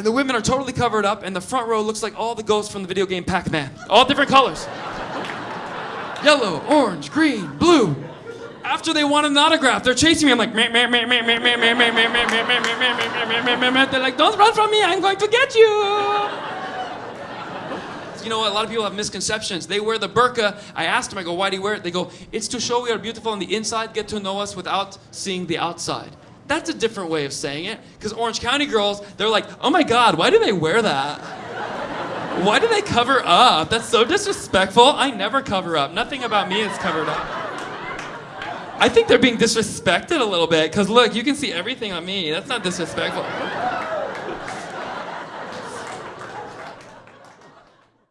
And the women are totally covered up, and the front row looks like all the ghosts from the video game Pac Man. All different colors yellow, orange, green, blue. After they want an autograph, they're chasing me. I'm like, they're like, don't run from me, I'm going to get you you know what? A lot of people have misconceptions. They wear the burqa. I asked them, I go, why do you wear it? They go, it's to show we are beautiful on the inside, get to know us without seeing the outside. That's a different way of saying it. Because Orange County girls, they're like, oh my God, why do they wear that? Why do they cover up? That's so disrespectful. I never cover up. Nothing about me is covered up. I think they're being disrespected a little bit because look, you can see everything on me. That's not disrespectful.